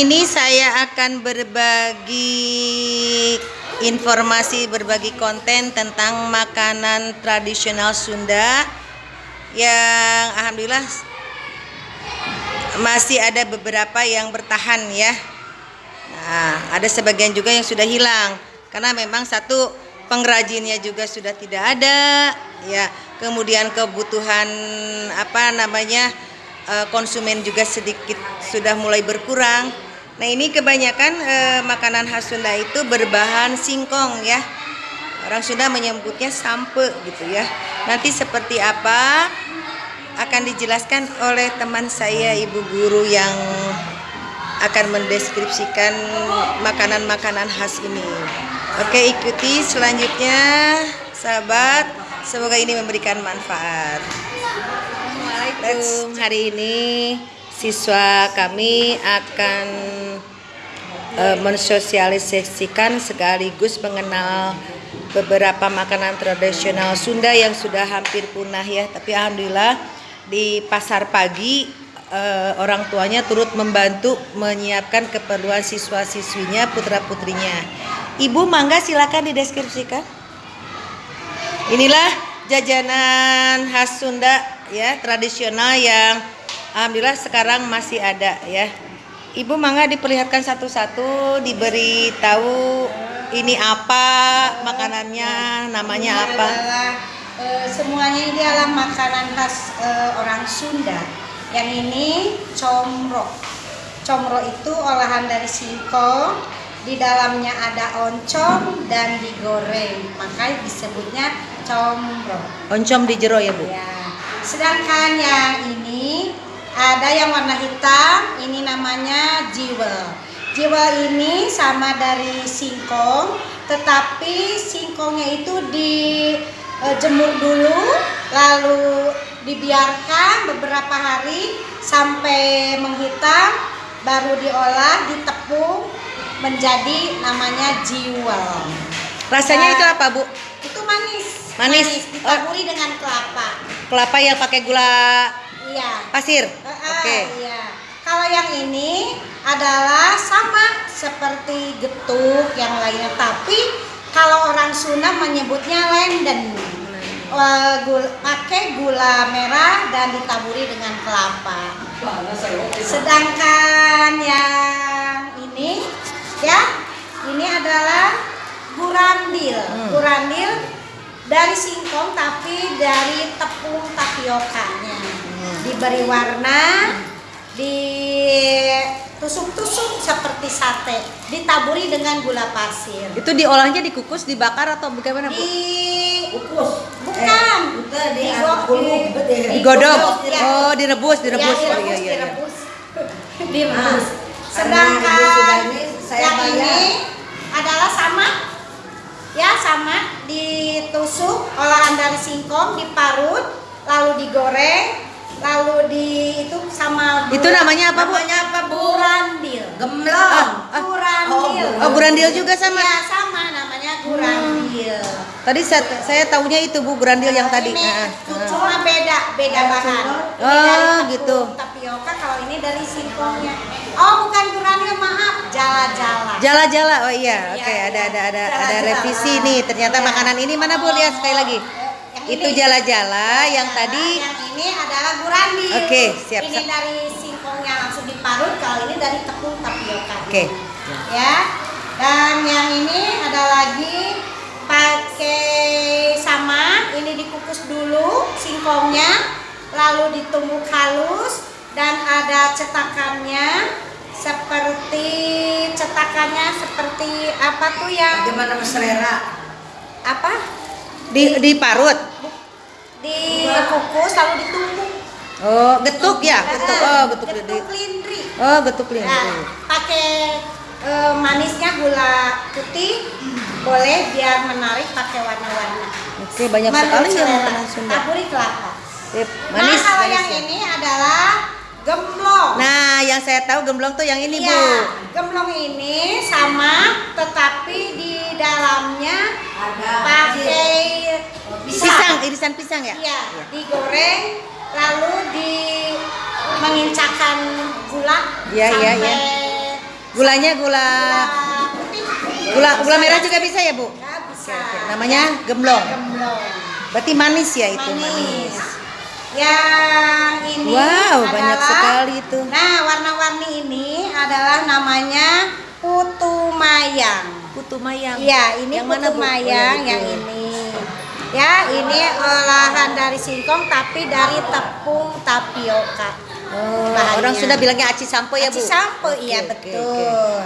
Ini saya akan berbagi informasi, berbagi konten tentang makanan tradisional Sunda yang alhamdulillah masih ada beberapa yang bertahan ya. Nah, ada sebagian juga yang sudah hilang karena memang satu pengrajinnya juga sudah tidak ada ya. Kemudian kebutuhan apa namanya eh, konsumen juga sedikit sudah mulai berkurang. Nah ini kebanyakan eh, makanan khas Sunda itu berbahan singkong ya. Orang Sunda menyebutnya sampe gitu ya. Nanti seperti apa akan dijelaskan oleh teman saya ibu guru yang akan mendeskripsikan makanan-makanan khas ini. Oke ikuti selanjutnya sahabat. Semoga ini memberikan manfaat. Assalamualaikum. Hari ini siswa kami akan uh, mensosialisasikan sekaligus mengenal beberapa makanan tradisional Sunda yang sudah hampir punah ya. Tapi alhamdulillah di pasar pagi uh, orang tuanya turut membantu menyiapkan keperluan siswa-siswinya, putra-putrinya. Ibu mangga silakan dideskripsikan. Inilah jajanan khas Sunda ya, tradisional yang alhamdulillah sekarang masih ada ya. Ibu mangga diperlihatkan satu-satu, diberi tahu ini apa makanannya, namanya ini apa. Adalah, e, semuanya ini adalah makanan khas e, orang Sunda. Yang ini comro. Comro itu olahan dari singkong, di dalamnya ada oncom dan digoreng, makanya disebutnya comro. Oncom di jero ya bu? Ya. Sedangkan yang ini ada yang warna hitam, ini namanya jiwel. Jiwel ini sama dari singkong, tetapi singkongnya itu dijemur dulu, lalu dibiarkan beberapa hari sampai menghitam, baru diolah, ditepung menjadi namanya jiwel. Rasanya Ya. itu apa bu? Itu manis. Manis. ditaburi dengan kelapa. Kelapa yang pakai gula Iya. pasir? Eh, eh, Oke. Iya. Kalau yang ini adalah sama seperti getuk yang lainnya, tapi kalau orang Sunda menyebutnya lenden. Eh, gul- pakai gula merah dan ditaburi dengan kelapa. Sedangkan yang ini ya, ini adalah gurandil. Hmm. Gurandil dari singkong tapi dari tepung tapiokanya. Diberi warna, ditusuk-tusuk seperti sate, ditaburi dengan gula pasir. Itu diolahnya dikukus, dibakar atau bagaimana bu? Di Kukus. bukan Bukan di Digodok. ya. Oh direbus, direbus. Ya, Oh iya iya. iya. direbus, direbus. Sedangkan ini, saya yang bayar. ini adalah sama, ya sama ditusuk olahan dari singkong, diparut, lalu digoreng, lalu di itu sama Itu namanya apa bu? Namanya apa bu? Gurandil. Gemblong. Ah, Gurandil. Oh gurandil juga sama. Ya sama namanya gurandil. Tadi saya, saya tahunya itu bu gurandil yang tadi. Ini Ah, ah. cuma beda beda bahan. Ini Oh, dari tepung gitu. Tapioka kalau ini dari singkongnya. Oh bukan gurandil maaf, jala-jala. Jala-jala, oh iya, Iya, oke ada iya. ada ada ada Jala-jala. revisi nih. Ternyata Iya. makanan ini mana bu lihat sekali lagi. Itu ini. jala-jala yang tadi. Yang ini adalah gurandil. Oke, siap, Ini siap. dari singkongnya langsung diparut. Kalau ini dari tepung tapioka. Oke. Ya. Dan yang ini ada lagi pakai sama. Ini dikukus dulu singkongnya, lalu ditumbuk halus dan ada cetakannya seperti cetakannya seperti apa tuh yang Bagaimana selera? apa Di diparut. dikukus lalu ditumbuk Oh, getuk ya, getuk. Oh, getuk getuk lindri Oh, getuk Nah, lindri. pakai eh, manisnya gula putih boleh biar menarik pakai warna-warna. Oke, banyak sekali ya selera. makanan Sunda. Taburi kelapa. Sip, nah, Manis, kalau manis yang ya. ini adalah gemblong. Nah, yang saya tahu gemblong tuh yang ini Iya, bu. gemblong ini sama, tetapi di dalamnya Ada pakai Pisang, irisan pisang ya? Iya, digoreng lalu di mengincakan gula Iya, iya, sampai iya. Gulanya gula putih. gula gula merah juga bisa ya, Bu? Ya, bisa. Namanya gemblong. gemblong. Berarti manis ya itu manis. Yang ini Wow, adalah, banyak sekali itu. Nah, warna-warni ini adalah namanya putu mayang. Putu mayang. Iya, ini Yang putu mana? Oh, mayang yang ini. Ya, ini olahan dari singkong tapi dari tepung tapioka. Oh, Bahannya. orang sudah bilangnya aci sampo ya, Bu? Aci sampo, iya Oke, oke, betul.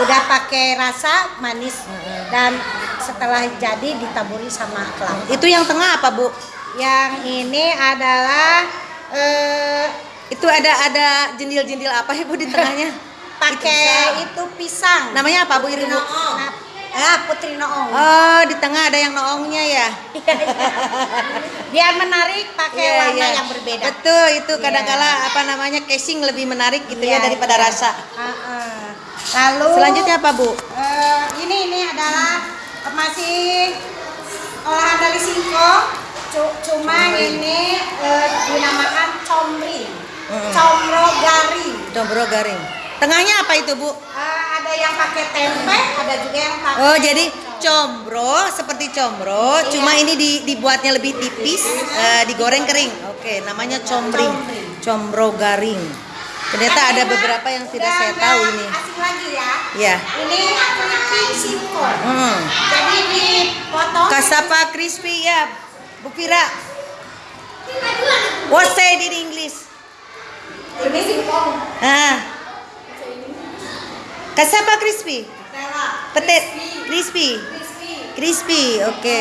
Udah pakai rasa manis dan setelah jadi ditaburi sama kelapa. Itu yang tengah apa, Bu? Yang ini adalah eh, Itu ada ada jendil-jendil apa ya, Bu di tengahnya? pakai itu pisang. Namanya apa, Bu? Bu? Nah, ah, putri noong. Oh, di tengah ada yang noongnya ya. Biar menarik pakai Iya, warna iya. yang berbeda. Betul, itu Iya. kadang-kala apa namanya casing lebih menarik gitu Iya, ya daripada iya. rasa. Ah, ah. Lalu Selanjutnya apa, Bu? eh, ini ini adalah masih olahan dari singkong. Cu- Cuma ini eh, dinamakan comring, Mm-mm. comro garing. Dombro garing. Tengahnya apa itu, Bu? Eh, ada yang pakai tempe, ada juga yang pakai. Oh, jadi combro seperti combro, Iya. cuma ini di- dibuatnya lebih tipis, eh, digoreng kering. Oke, namanya combring. Combro garing. Ternyata ada beberapa yang tidak saya tahu ini. Asing lagi ya. Ya. Ini keripik singkong. Hmm. Jadi dipotong. Kasapa crispy ya, Bu Fira. What say in English? Ini singkong. Ah. Kasapa crispy? Petet crispy. Crispy, oke.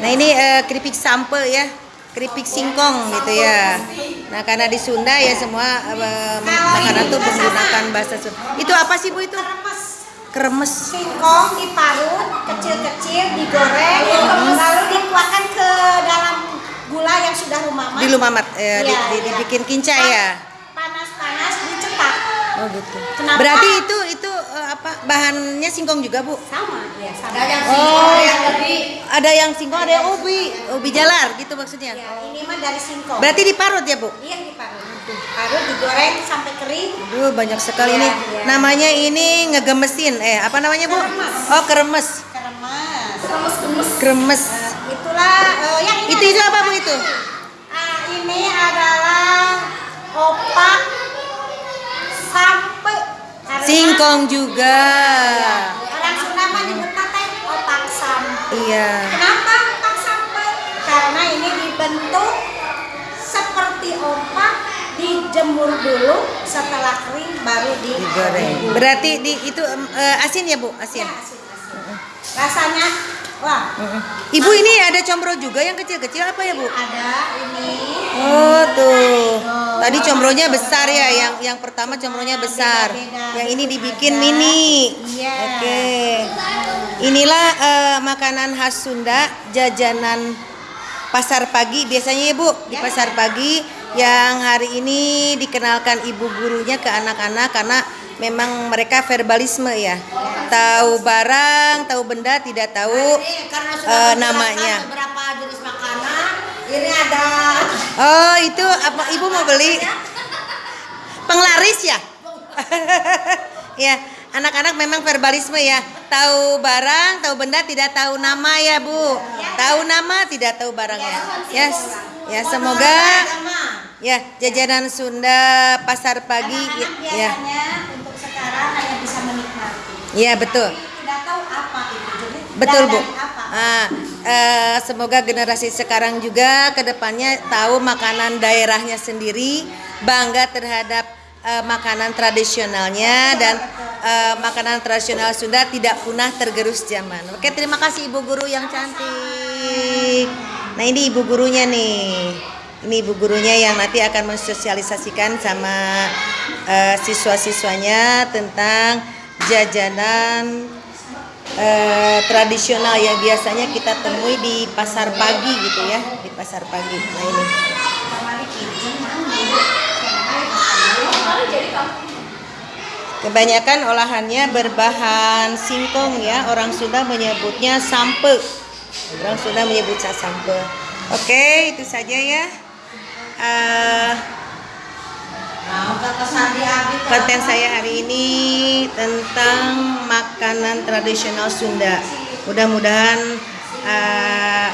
Nah ini eh, keripik sampe ya, keripik singkong gitu ya. Nah karena di Sunda ya semua eh, makanan tuh menggunakan bahasa Sunda. Itu apa sih bu itu? Kremes. Singkong diparut kecil-kecil, digoreng, lalu dituangkan ke dalam gula yang sudah rumamat. Di lumamat, eh, di- Iya, di- iya. dibikin kincai ya. Panas-panas dicetak. Oh gitu. Kenapa? Berarti itu apa bahannya singkong juga bu? Sama, ya sama. Ada yang Oh. singkong, ada yang lebih Ada yang singkong, ada yang ubi, ubi jalar gitu maksudnya. Ya, ini mah dari singkong. Berarti diparut ya bu? Iya diparut. Parut digoreng sampai kering. Aduh banyak sekali Iya, nih. iya. Namanya ini ngegemesin. Eh apa namanya bu? Keremes. Oh keremes. Keremas. kemes-kemes. Kremes. Nah, itulah eh, yang ini Itu itu apa bu itu? Ah, ini adalah opak sampe. Singkong juga. Orang Sunda mah nyebutnya teh opak sampe. Iya. Kenapa opak sampe? Karena ini dibentuk seperti opak dijemur dulu setelah kering baru digoreng. Berarti di itu eh, asin ya bu? Ya, Asin. asin, asin. Rasanya wah. Ibu ini ada combro juga yang kecil-kecil apa ya bu? ada ini Oh tuh. Tadi combronya besar ya, yang yang pertama combronya besar. Yang ini dibikin Ada. mini. Iya. Oke. Inilah eh, makanan khas Sunda, jajanan pasar pagi biasanya ya Bu di Ya. pasar pagi yang hari ini dikenalkan ibu gurunya ke anak-anak karena memang mereka verbalisme ya. Tahu barang, tahu benda, tidak tahu eh, menjelaskan namanya. makanan. Ini ada Oh, itu apa Ibu mau beli? Penglaris ya? ya, anak-anak memang verbalisme ya. Tahu barang, tahu benda, tidak tahu nama ya, Bu. Tahu nama, tidak tahu barangnya. Yes. Ya, semoga ya jajanan Sunda pasar pagi ya. Sekarang hanya bisa menikmati. Ya, betul. Tidak tahu apa itu. Jadi Betul Bu. apa? Ah, eh, semoga generasi sekarang juga ke depannya tahu makanan daerahnya sendiri, bangga terhadap eh, makanan tradisionalnya dan eh, makanan tradisional Sunda tidak punah tergerus zaman. Oke, terima kasih Ibu Guru yang cantik. Nah ini Ibu gurunya nih. Ini ibu gurunya yang nanti akan mensosialisasikan sama eh, siswa-siswanya tentang jajanan eh, tradisional yang biasanya kita temui di pasar pagi gitu ya di pasar pagi. Nah ini. Kebanyakan olahannya berbahan singkong ya. Orang Sunda menyebutnya sampe. Orang Sunda menyebutnya sampe oke itu saja ya. Eh, Mau ke kesandi abi. Konten saya hari ini tentang makanan tradisional Sunda. Mudah-mudahan eh,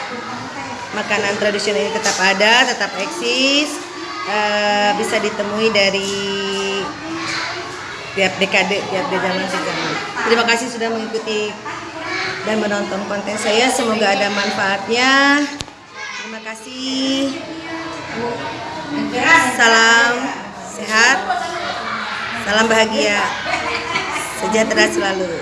makanan tradisional ini tetap ada, tetap eksis, eh, bisa ditemui dari tiap dekade, tiap zaman zaman. Terima kasih sudah mengikuti dan menonton konten saya. Semoga ada manfaatnya. Terima kasih. Salam sehat, salam bahagia, sejahtera selalu.